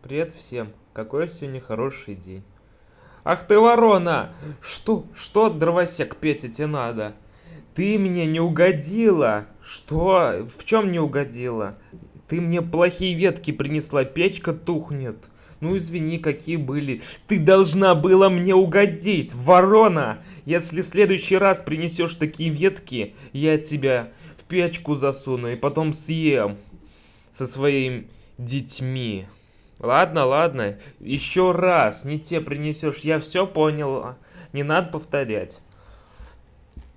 Привет всем. Какой сегодня хороший день. Ах ты ворона! Что? Что, дровосек, Петя, тебе надо? Ты мне не угодила! Что? В чем не угодила? Ты мне плохие ветки принесла, печка тухнет. Ну извини, какие были. Ты должна была мне угодить, ворона! Если в следующий раз принесешь такие ветки, я тебя в печку засуну и потом съем со своими детьми. Ладно, ладно, еще раз не те принесешь, я все понял, не надо повторять.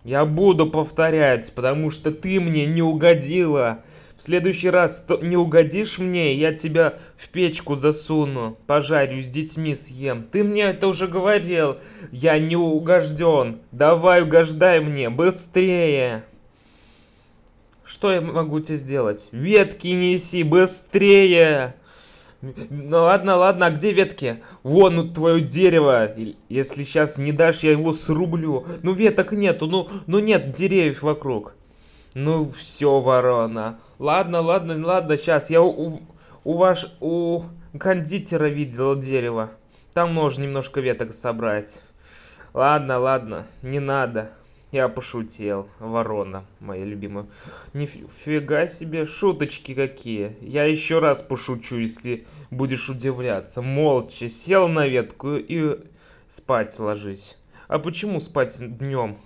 Я буду повторять, потому что ты мне не угодила. В следующий раз не угодишь мне, я тебя в печку засуну, пожарю, с детьми съем. Ты мне это уже говорил, я не угожден. Давай угождай мне, быстрее. Что я могу тебе сделать? Ветки неси, быстрее! Ну ладно, ладно, а где ветки? Вон ну, твое дерево. Если сейчас не дашь, я его срублю. Ну веток нету, ну, ну нет деревьев вокруг. Ну все, ворона. Ладно, ладно, ладно, сейчас. Я у, у ваш, у кондитера видел дерево. Там можно немножко веток собрать. Ладно, ладно, не надо. Я пошутил, ворона, моя любимая. Нифига себе, шуточки какие. Я еще раз пошучу, если будешь удивляться. Молча сел на ветку и спать ложись. А почему спать днем?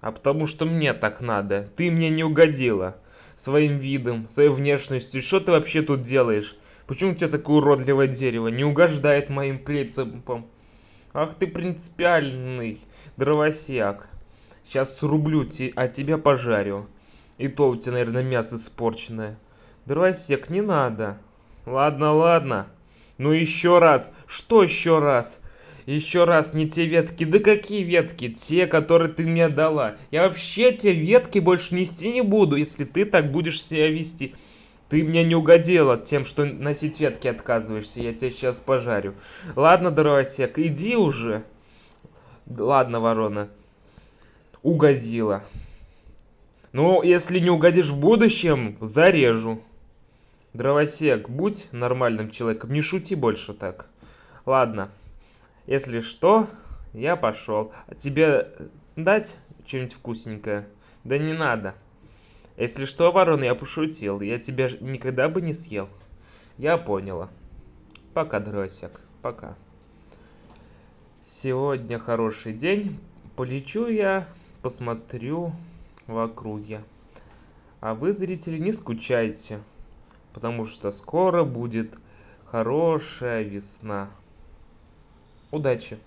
А потому что мне так надо. Ты мне не угодила. Своим видом, своей внешностью. Что ты вообще тут делаешь? Почему у тебя такое уродливое дерево? Не угождает моим принципам. Ах ты принципиальный дровосек. Сейчас срублю, а тебя пожарю. И то у тебя, наверное, мясо испорченное. Дровосек, не надо. Ладно, ладно. Ну еще раз. Что еще раз? Еще раз, не те ветки. Да какие ветки? Те, которые ты мне дала. Я вообще те ветки больше нести не буду, если ты так будешь себя вести. Ты мне не угодила тем, что носить ветки отказываешься. Я тебя сейчас пожарю. Ладно, дровосек, иди уже. Ладно, ворона угодила. Ну, если не угодишь в будущем, зарежу. Дровосек, будь нормальным человеком, не шути больше так. Ладно, если что, я пошел. А тебе дать что-нибудь вкусненькое? Да не надо. Если что, ворон, я пошутил. Я тебя никогда бы не съел. Я поняла. Пока, дровосек. Пока. Сегодня хороший день. Полечу я посмотрю в округе. А вы, зрители, не скучайте, потому что скоро будет хорошая весна. Удачи!